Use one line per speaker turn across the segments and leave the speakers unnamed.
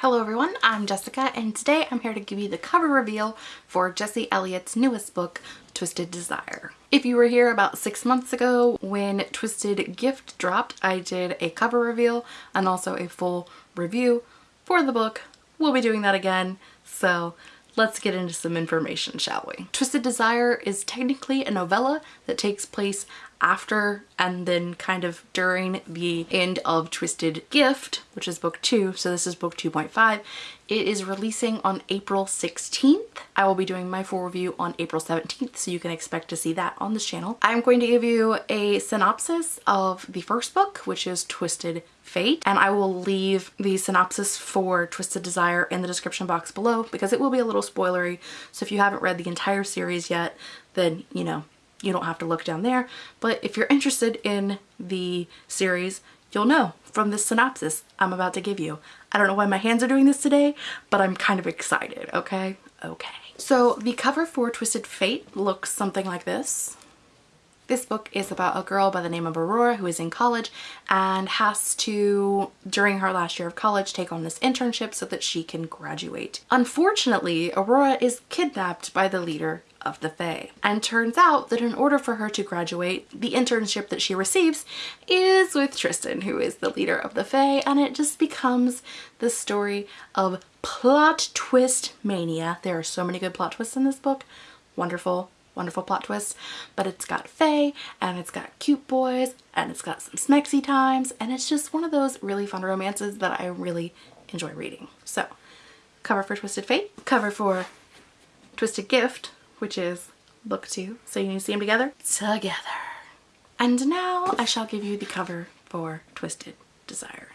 Hello everyone, I'm Jessica and today I'm here to give you the cover reveal for Jesse Elliott's newest book, Twisted Desire. If you were here about six months ago when Twisted Gift dropped, I did a cover reveal and also a full review for the book. We'll be doing that again, so let's get into some information, shall we? Twisted Desire is technically a novella that takes place after and then kind of during the end of Twisted Gift, which is book two, so this is book 2.5. It is releasing on April 16th. I will be doing my full review on April 17th, so you can expect to see that on this channel. I'm going to give you a synopsis of the first book, which is Twisted Fate, and I will leave the synopsis for Twisted Desire in the description box below because it will be a little spoilery, so if you haven't read the entire series yet, then, you know, you don't have to look down there. But if you're interested in the series, you'll know from this synopsis I'm about to give you. I don't know why my hands are doing this today, but I'm kind of excited, okay? Okay. So the cover for Twisted Fate looks something like this. This book is about a girl by the name of Aurora who is in college and has to, during her last year of college, take on this internship so that she can graduate. Unfortunately, Aurora is kidnapped by the leader of the Fae. And turns out that in order for her to graduate, the internship that she receives is with Tristan, who is the leader of the Fae, and it just becomes the story of plot twist mania. There are so many good plot twists in this book. Wonderful, wonderful plot twists, but it's got Fae and it's got cute boys and it's got some smexy times and it's just one of those really fun romances that I really enjoy reading. So cover for Twisted Fate, cover for Twisted Gift, which is book two. So you need to see them together? Together. And now I shall give you the cover for Twisted Desire.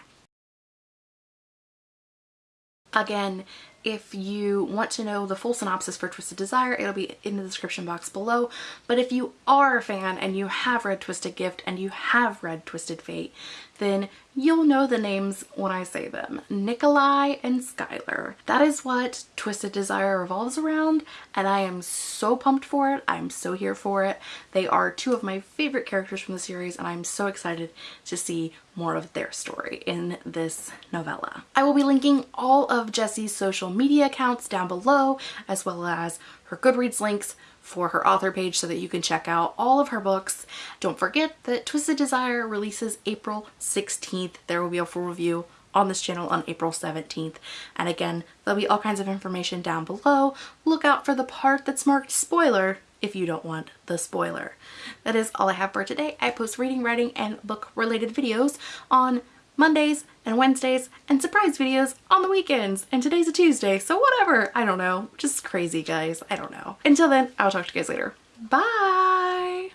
Again, if you want to know the full synopsis for Twisted Desire, it'll be in the description box below. But if you are a fan and you have read Twisted Gift and you have read Twisted Fate, then you'll know the names when I say them. Nikolai and Skylar. That is what Twisted Desire revolves around and I am so pumped for it. I'm so here for it. They are two of my favorite characters from the series and I'm so excited to see more of their story in this novella. I will be linking all of Jesse's social media accounts down below as well as her Goodreads links for her author page so that you can check out all of her books. Don't forget that Twisted Desire releases April 16th. There will be a full review on this channel on April 17th. And again, there'll be all kinds of information down below. Look out for the part that's marked spoiler if you don't want the spoiler. That is all I have for today. I post reading, writing, and book related videos on Mondays and Wednesdays and surprise videos on the weekends. And today's a Tuesday, so whatever. I don't know. Just crazy, guys. I don't know. Until then, I'll talk to you guys later. Bye!